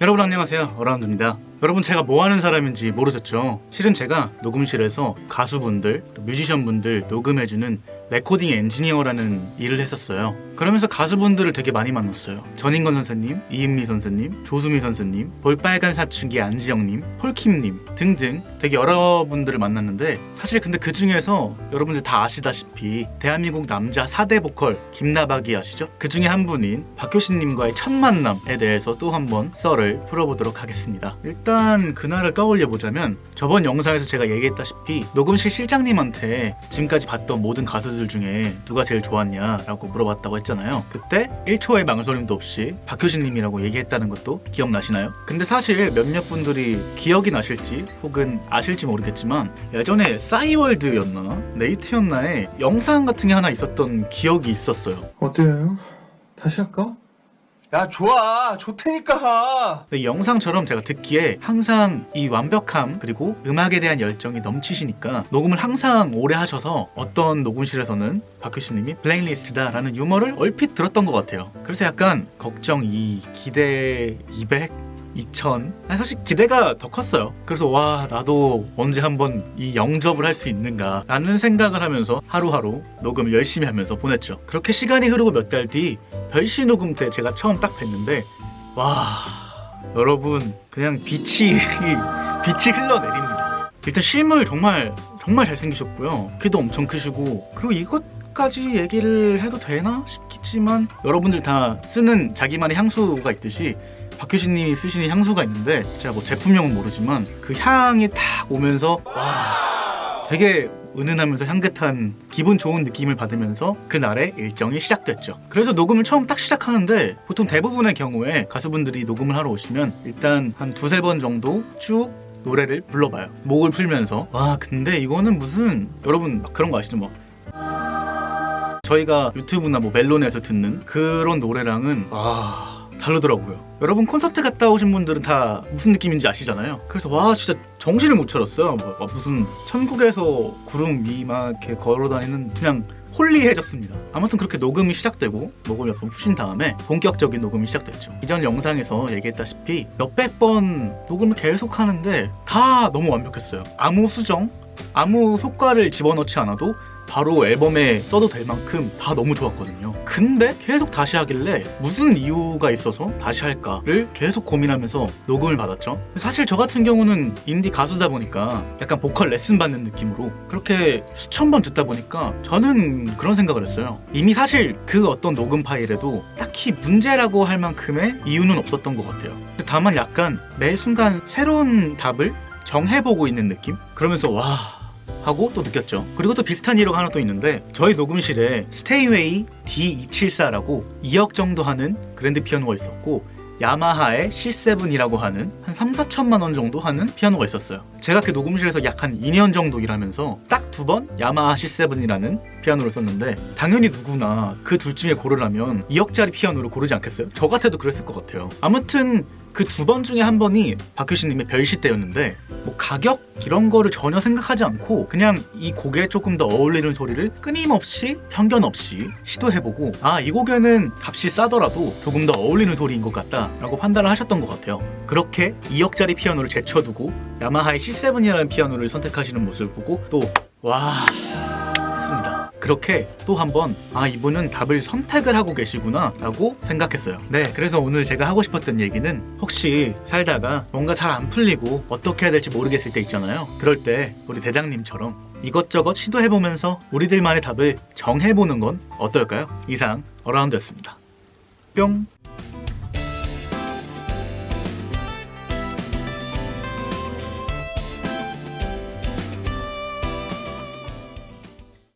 여러분 안녕하세요 어라운드입니다 여러분 제가 뭐 하는 사람인지 모르셨죠? 실은 제가 녹음실에서 가수분들, 뮤지션분들 녹음해주는 레코딩 엔지니어라는 일을 했었어요. 그러면서 가수분들을 되게 많이 만났어요. 전인권 선생님, 이은미 선생님, 조수미 선생님, 볼빨간 사춘기 안지영님, 폴킴님 등등 되게 여러 분들을 만났는데 사실 근데 그 중에서 여러분들 다 아시다시피 대한민국 남자 4대 보컬 김나박이 아시죠? 그 중에 한 분인 박효신님과의 첫 만남에 대해서 또 한번 썰을 풀어보도록 하겠습니다. 일단 그날을 떠올려 보자면 저번 영상에서 제가 얘기했다시피 녹음실 실장님한테 지금까지 봤던 모든 가수들 중에 누가 제일 좋았냐라고 물어봤다고 했잖아요 그때 1초의 망설임도 없이 박효신님이라고 얘기했다는 것도 기억나시나요? 근데 사실 몇몇 분들이 기억이 나실지 혹은 아실지 모르겠지만 예전에 싸이월드였나 네이트였나에 영상 같은 게 하나 있었던 기억이 있었어요 어때요? 다시 할까? 야 좋아. 좋다니까. 이 영상처럼 제가 듣기에 항상 이 완벽함 그리고 음악에 대한 열정이 넘치시니까 녹음을 항상 오래 하셔서 어떤 녹음실에서는 박효신님이 블랙리스트다 라는 유머를 얼핏 들었던 것 같아요. 그래서 약간 걱정 2, 기대 200 2000 아니, 사실 기대가 더 컸어요. 그래서 와 나도 언제 한번 이 영접을 할 수 있는가 라는 생각을 하면서 하루하루 녹음을 열심히 하면서 보냈죠. 그렇게 시간이 흐르고 몇 달 뒤 별시 녹음 때 제가 처음 딱 뵀는데 와 여러분 그냥 빛이 빛이 흘러내립니다. 일단 실물 정말 정말 잘생기셨고요. 키도 엄청 크시고. 그리고 이것 까지 얘기를 해도 되나 싶겠지만 여러분들 다 쓰는 자기만의 향수가 있듯이 박효신님이 쓰시는 향수가 있는데 제가 뭐 제품명은 모르지만 그 향이 딱 오면서 와 되게 은은하면서 향긋한 기분 좋은 느낌을 받으면서 그날의 일정이 시작됐죠. 그래서 녹음을 처음 딱 시작하는데 보통 대부분의 경우에 가수분들이 녹음을 하러 오시면 일단 한 두세 번 정도 쭉 노래를 불러봐요. 목을 풀면서. 와 근데 이거는 무슨 여러분 막 그런 거 아시죠? 뭐 저희가 유튜브나 뭐 멜론에서 듣는 그런 노래랑은 와 다르더라고요. 여러분 콘서트 갔다 오신 분들은 다 무슨 느낌인지 아시잖아요. 그래서 와 진짜 정신을 못 차렸어요. 뭐, 막 무슨 천국에서 구름 위막 이렇게 걸어다니는 그냥 홀리해졌습니다. 아무튼 그렇게 녹음이 시작되고 목을 몇번 푸신 다음에 본격적인 녹음이 시작됐죠. 이전 영상에서 얘기했다시피 몇백 번 녹음을 계속 하는데 다 너무 완벽했어요. 아무 수정 아무 효과를 집어넣지 않아도 바로 앨범에 써도 될 만큼 다 너무 좋았거든요. 근데 계속 다시 하길래 무슨 이유가 있어서 다시 할까를 계속 고민하면서 녹음을 받았죠. 사실 저 같은 경우는 인디 가수다 보니까 약간 보컬 레슨 받는 느낌으로 그렇게 수천 번 듣다 보니까 저는 그런 생각을 했어요. 이미 사실 그 어떤 녹음 파일에도 딱히 문제라고 할 만큼의 이유는 없었던 것 같아요. 다만 약간 매 순간 새로운 답을 정해보고 있는 느낌? 그러면서 와 하고 또 느꼈죠. 그리고 또 비슷한 이유가 하나 또 있는데 저희 녹음실에 Steinway D274라고 2억 정도 하는 그랜드 피아노가 있었고 Yamaha의 C7이라고 하는 한 3, 4천만 원 정도 하는 피아노가 있었어요. 제가 그 녹음실에서 약 한 2년 정도 일하면서 딱 두 번 Yamaha C7이라는 피아노를 썼는데 당연히 누구나 그 둘 중에 고르라면 2억짜리 피아노를 고르지 않겠어요? 저 같아도 그랬을 것 같아요. 아무튼 그 두 번 중에 한 번이 박효신님의 별시 때였는데 뭐 가격 이런 거를 전혀 생각하지 않고 그냥 이 곡에 조금 더 어울리는 소리를 끊임없이 편견 없이 시도해보고 아 이 곡에는 값이 싸더라도 조금 더 어울리는 소리인 것 같다 라고 판단을 하셨던 것 같아요. 그렇게 2억짜리 피아노를 제쳐두고 야마하의 C7이라는 피아노를 선택하시는 모습을 보고 또 와. 했습니다 그렇게 또 한번 아 이분은 답을 선택을 하고 계시구나 라고 생각했어요. 네 그래서 오늘 제가 하고 싶었던 얘기는 혹시 살다가 뭔가 잘 안 풀리고 어떻게 해야 될지 모르겠을 때 있잖아요. 그럴 때 우리 대장님처럼 이것저것 시도해보면서 우리들만의 답을 정해보는 건 어떨까요? 이상 어라운드였습니다. 뿅